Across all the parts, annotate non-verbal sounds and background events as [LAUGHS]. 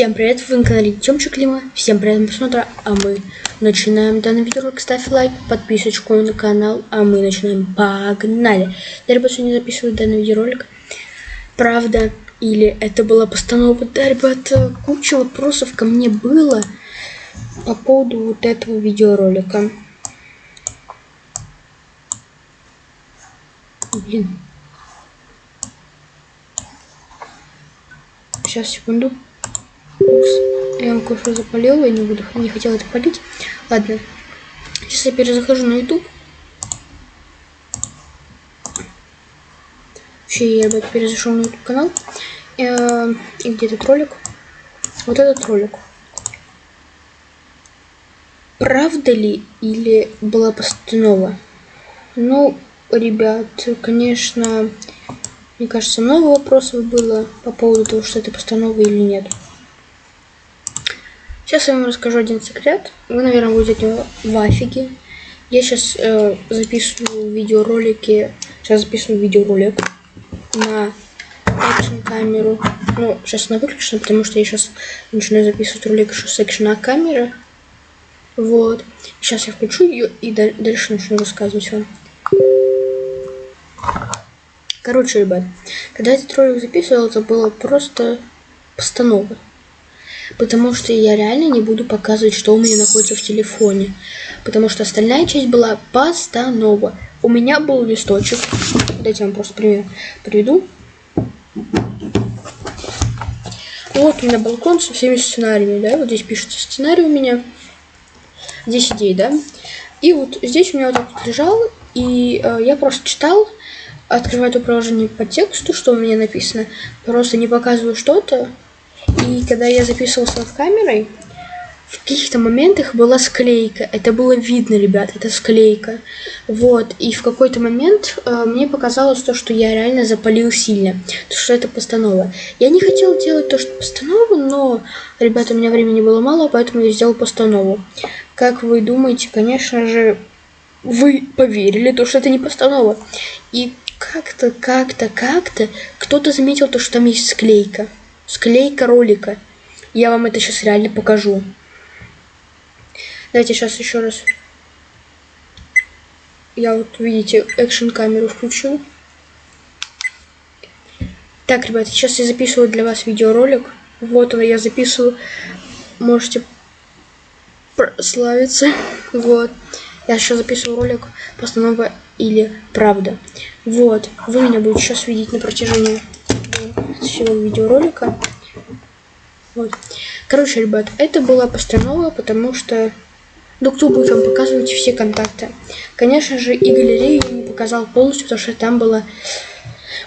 Всем привет, вы на канале Тёмчик Клима. Всем приятного просмотра, а мы начинаем данный видеоролик. Ставь лайк, подписочку на канал, а мы начинаем. Погнали! Я, ребят, сегодня записываю данный видеоролик. Правда, или это была постанова? Да, ребят, куча вопросов ко мне было по поводу вот этого видеоролика. Блин. Сейчас, секунду. Упс. Я вам кое-что запалил, я не буду, не хотела это полить. Ладно. Сейчас я перезахожу на YouTube. Вообще, я, ребят, перезашел на YouTube канал. Э, и где этот ролик? Вот этот ролик. Правда ли или была постанова? Ну, ребят, конечно, мне кажется, много вопросов было по поводу того, что это постанова или нет. Сейчас я вам расскажу один секрет. Вы, наверное, будете от него в афиге. Я сейчас э, записываю видеоролики. Сейчас записываю видеоролик на экшн камеру. Ну, сейчас она выключена, потому что я сейчас начинаю записывать ролик с экшена камеры. Вот. Сейчас я включу ее и дальше начну рассказывать вам. Короче, ребят, когда этот ролик записывал, это было просто постанова. Потому что я реально не буду показывать, что у меня находится в телефоне. Потому что остальная часть была постанова. У меня был листочек. Дайте я вам просто пример приведу. Вот у меня балкон со всеми сценариями, да? Вот здесь пишется сценарий у меня. Здесь идеи, да? И вот здесь у меня вот так вот лежал, и э, я просто читал, открываю это приложение по тексту, что у меня написано, просто не показываю что-то. И когда я записывался с камерой, в каких-то моментах была склейка. Это было видно, ребят, это склейка. Вот, и в какой-то момент э, мне показалось то, что я реально запалил сильно. То, что это постанова. Я не хотел делать то, что постанову, но, ребята, у меня времени было мало, поэтому я сделал постанову. Как вы думаете, конечно же, вы поверили, то, что это не постанова. И как-то, как-то, как-то кто-то заметил то, что там есть склейка. Склейка ролика. Я вам это сейчас реально покажу. Давайте сейчас еще раз. Я вот, видите, экшен камеру включил. Так, ребят, сейчас я записываю для вас видеоролик. Вот он, я записываю. Можете прославиться. [LAUGHS] Вот. Я сейчас записываю ролик постанова или правда. Вот, вы меня будете сейчас видеть на протяжении всего видеоролика. Вот. Короче, ребят, это была постанова, потому что ну, кто будет вам показывать все контакты. Конечно же, и галерею я не показал полностью, потому что там было,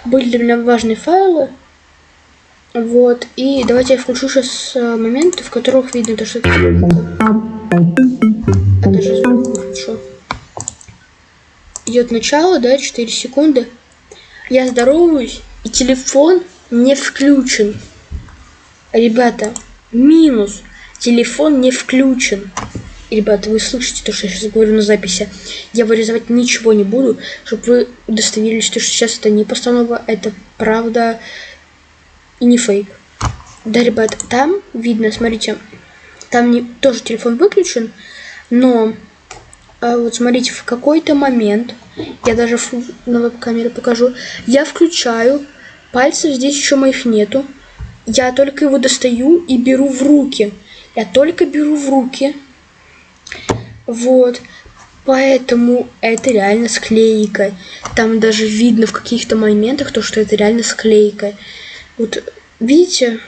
были для меня важные файлы. Вот, и давайте я включу сейчас э, моменты, в которых видно то, что. А даже включу идет начало, да, 4 секунды. Я здороваюсь, и телефон не включен. Ребята, минус. Телефон не включен. ребята, вы слышите то, что я сейчас говорю на записи. Я вырезать ничего не буду, чтобы вы удостоверились, что сейчас это не постанова, это правда и не фейк. Да, ребят, там видно, смотрите, там не, тоже телефон выключен, но а вот смотрите, в какой-то момент, я даже на веб-камере покажу, я включаю, пальцев здесь еще моих нету, я только его достаю и беру в руки. Я только беру в руки. Вот. Поэтому это реально склейка. Там даже видно в каких-то моментах то, что это реально склейка. Вот видите,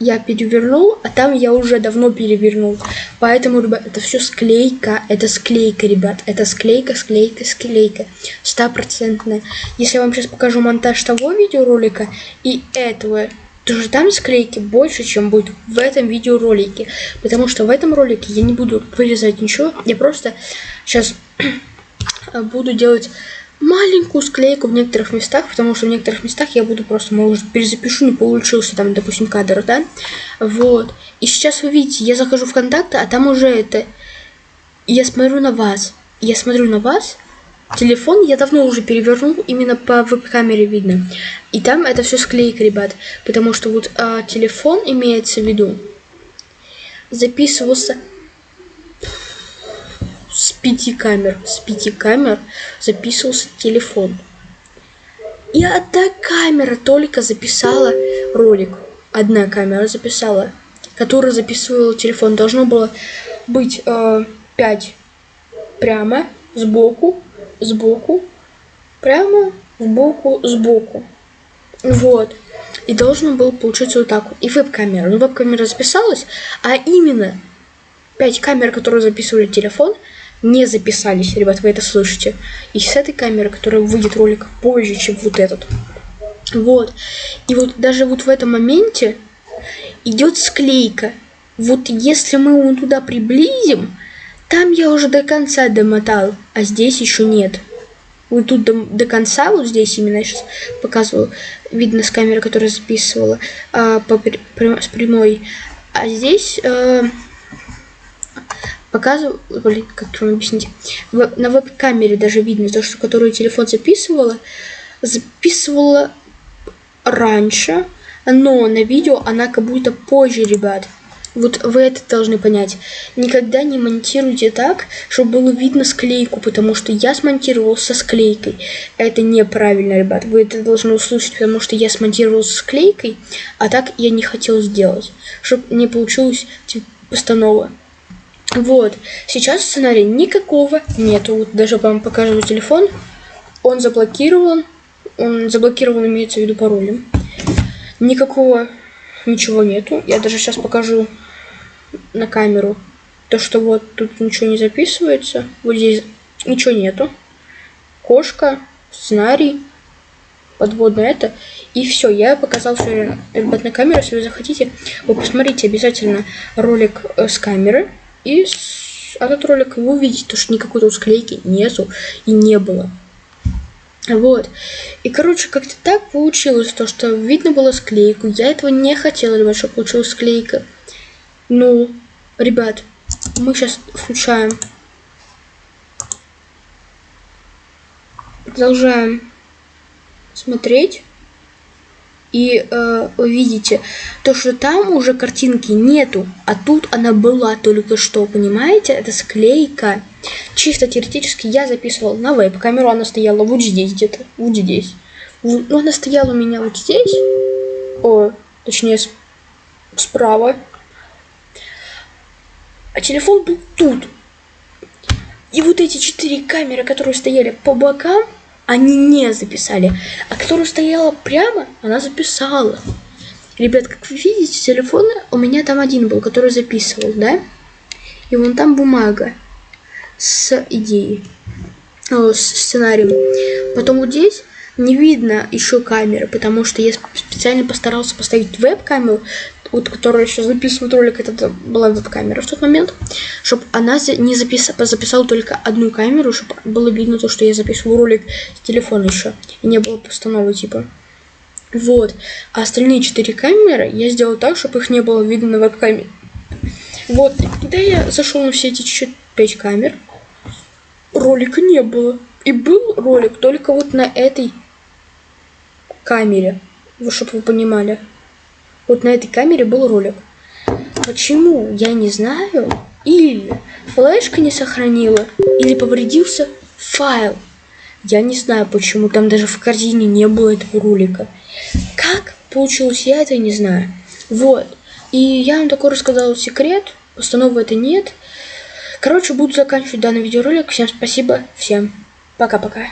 я перевернул, а там я уже давно перевернул. Поэтому, ребят, это все склейка. Это склейка, ребят. Это склейка, склейка, склейка. Стопроцентная. Если я вам сейчас покажу монтаж того видеоролика и этого, то же там склейки больше, чем будет в этом видеоролике. Потому что в этом ролике я не буду вырезать ничего. Я просто сейчас [CLEARS THROAT] буду делать маленькую склейку в некоторых местах, потому что в некоторых местах я буду просто, может, перезапишу, не получился там, допустим, кадр, да? Вот. И сейчас вы видите, я захожу в контакты, а там уже это... Я смотрю на вас. Я смотрю на вас, телефон я давно уже перевернул, именно по веб-камере видно. И там это все склейка, ребят. Потому что вот а, телефон имеется в виду, записывался с пяти камер. С пяти камер записывался телефон. И одна камера только записала ролик. Одна камера записала, которая записывала телефон. Должно было быть э, 5 прямо, сбоку, сбоку, прямо, сбоку, сбоку. Вот. И должно было получиться вот так. И веб-камера. Ну, веб-камера записалась, а именно 5 камер, которые записывали телефон, не записались, ребят, вы это слышите. И с этой камеры, которая выйдет ролик позже, чем вот этот. Вот. И вот даже вот в этом моменте идет склейка. Вот если мы его туда приблизим, там я уже до конца домотал, а здесь еще нет. Вот тут до, до конца, вот здесь именно я сейчас показываю, видно с камеры, которая записывала а, по, при, с прямой. А здесь а, показываю, блин, как вам объяснить, на веб-камере даже видно то, что которую телефон записывала, записывала раньше, но на видео она как будто позже, ребят. Вот вы это должны понять. Никогда не монтируйте так, чтобы было видно склейку, потому что я смонтировал со склейкой. Это неправильно, ребят. Вы это должны услышать, потому что я смонтировал со склейкой, а так я не хотел сделать, чтобы не получилось типа, постанова. Вот. Сейчас сценария никакого нету. Вот даже вам покажу телефон. Он заблокирован. Он заблокирован, имеется в виду паролем. Никакого ничего нету. Я даже сейчас покажу на камеру. То, что вот тут ничего не записывается. Вот здесь ничего нету. Кошка, сценарий, подводное это. И все, я показал все, ребят, на камеру. Если вы захотите, вы посмотрите обязательно ролик э, с камеры. И этот ролик вы увидите, то, что никакой тут склейки нету и не было. Вот. И, короче, как-то так получилось, то, что видно было склейку. Я этого не хотела, ребят, чтобы получилась склейка. Ну, ребят, мы сейчас включаем. Продолжаем смотреть и э, увидите то, что там уже картинки нету, а тут она была только что, понимаете? Это склейка. Чисто теоретически я записывал на веб-камеру, она стояла вот здесь где-то, вот здесь. Ну, она стояла у меня вот здесь, о, точнее, справа. А телефон был тут. И вот эти четыре камеры, которые стояли по бокам, они не записали. А которая стояла прямо, она записала. Ребят, как вы видите, телефон у меня там один был, который записывал, да? И вон там бумага с идеей, о, с сценарием. Потом вот здесь не видно еще камеры, потому что я специально постарался поставить веб-камеру, вот, которая сейчас записывает ролик, это была веб-камера в тот момент, чтобы она не записала, записала только одну камеру, чтобы было видно то, что я записываю ролик с телефона еще, и не было постановы типа. Вот. А остальные четыре камеры я сделал так, чтобы их не было видно на веб-камере. Вот. Когда я зашел на все эти чуть пять камер, ролика не было. И был ролик только вот на этой камере. Чтобы вы понимали. Вот на этой камере был ролик. Почему, я не знаю. Или флешка не сохранила, или повредился файл. Я не знаю почему, там даже в корзине не было этого ролика. Как получилось, я это не знаю. Вот. И я вам такой рассказал секрет, постановы это нет. Короче, буду заканчивать данный видеоролик. Всем спасибо, всем пока-пока.